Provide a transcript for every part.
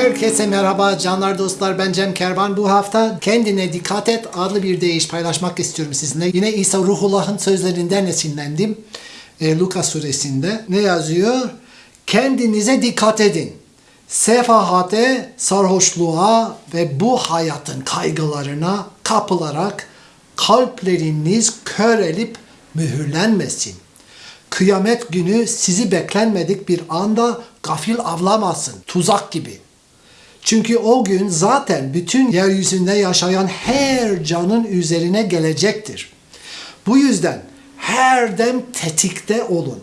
Herkese merhaba canlar dostlar ben Cem Kervan. Bu hafta Kendine Dikkat Et adlı bir deyiş paylaşmak istiyorum sizinle. Yine İsa Ruhullah'ın sözlerinden esinlendim. E, Luka suresinde ne yazıyor? Kendinize dikkat edin. Sefahate, sarhoşluğa ve bu hayatın kaygılarına kapılarak kalpleriniz körelip mühürlenmesin. Kıyamet günü sizi beklenmedik bir anda gafil avlamasın. Tuzak gibi. Çünkü o gün zaten bütün yeryüzünde yaşayan her canın üzerine gelecektir. Bu yüzden her dem tetikte olun.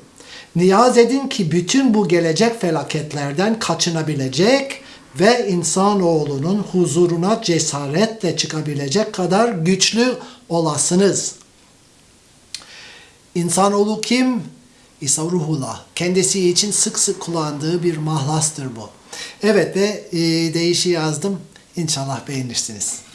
Niyaz edin ki bütün bu gelecek felaketlerden kaçınabilecek ve insanoğlunun huzuruna cesaretle çıkabilecek kadar güçlü olasınız. İnsanoğlu kim? İsa Ruhullah. Kendisi için sık sık kullandığı bir mahlastır bu. Evet ve e, değişi yazdım. İnşallah beğenirsiniz.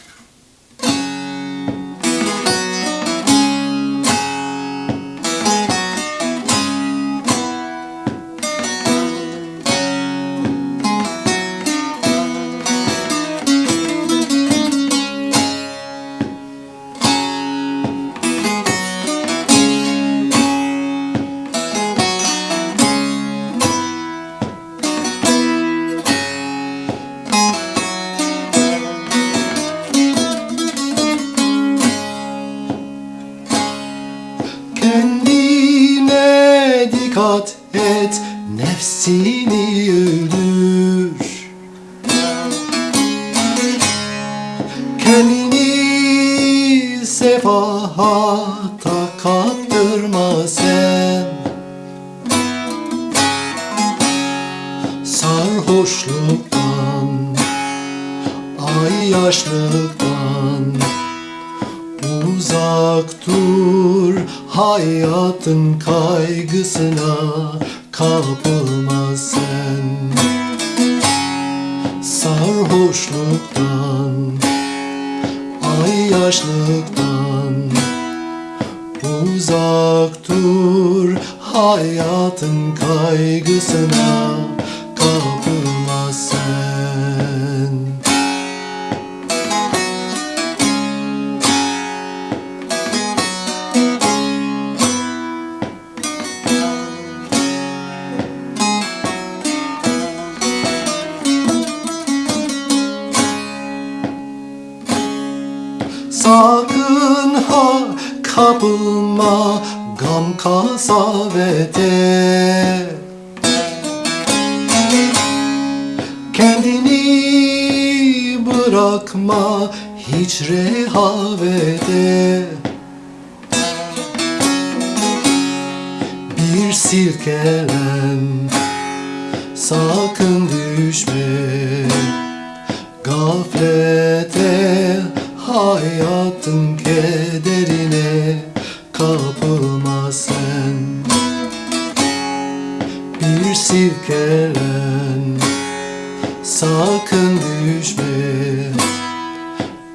Dikkat et, nefsini öldür. Kendini sefahata kaptırma sen. Sarhoşluktan, ay yaşlıktan, Uzak dur hayatın kaygısına kapılma sen. Sarhoşluktan, ay yaşlıktan Uzak dur. Hayatın kaygısına kapılma Sakın ha kapılma gam kasavete Kendini bırakma hiç rehavete Bir silkelen sakın düşme Gaflete hayatın kederine kapılma sen. Bir silkelen sakın düşme.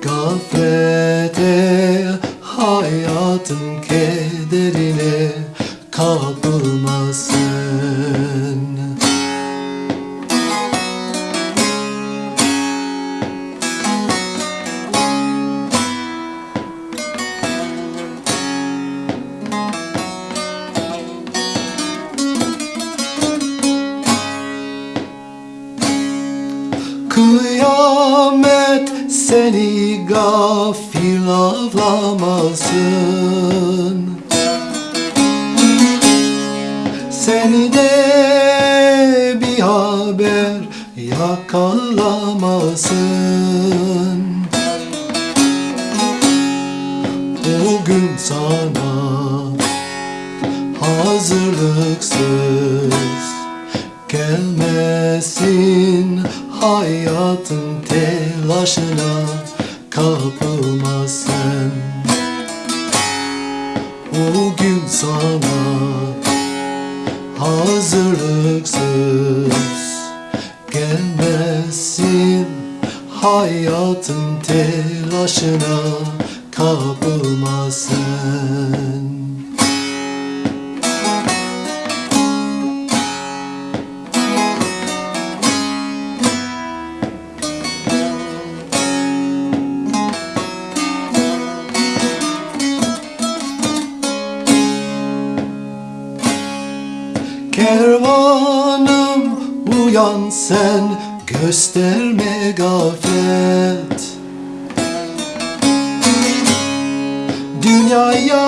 Gaflete hayatın kederine kapılma seni gafil avlamasın. Seni de bir haber yakalamasın. O gün sana hazırlıksız gelmesin hayatın telaşına kapılma sen O gün sana hazırlıksız gelmesin. Hayatın telaşına kapılma sen Kervanım uyan sen gösterme gaflet Dünyaya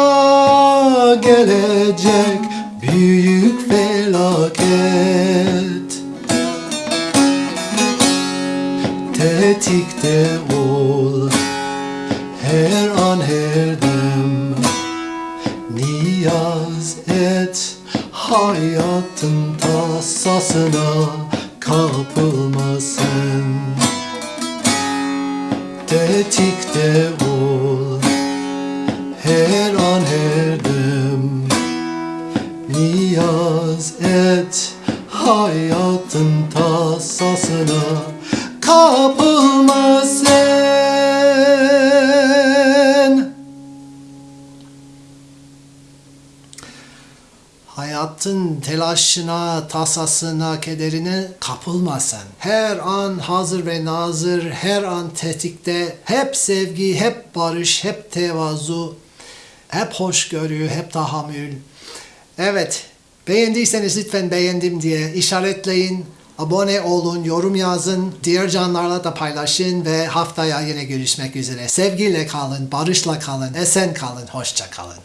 gelecek büyük felaket. Tasasına kapılma sen Tetikte ol her an her dem Niyaz et hayatın tasasına kapılma sen Hayatın telaşına, tasasına, kederine kapılma sen. Her an hazır ve nazır, her an tetikte, hep sevgi, hep barış, hep tevazu, hep hoşgörü, hep tahammül. Evet, beğendiyseniz lütfen beğendim diye işaretleyin, abone olun, yorum yazın, diğer canlarla da paylaşın ve haftaya yine görüşmek üzere. Sevgiyle kalın, barışla kalın, esen kalın, hoşça kalın.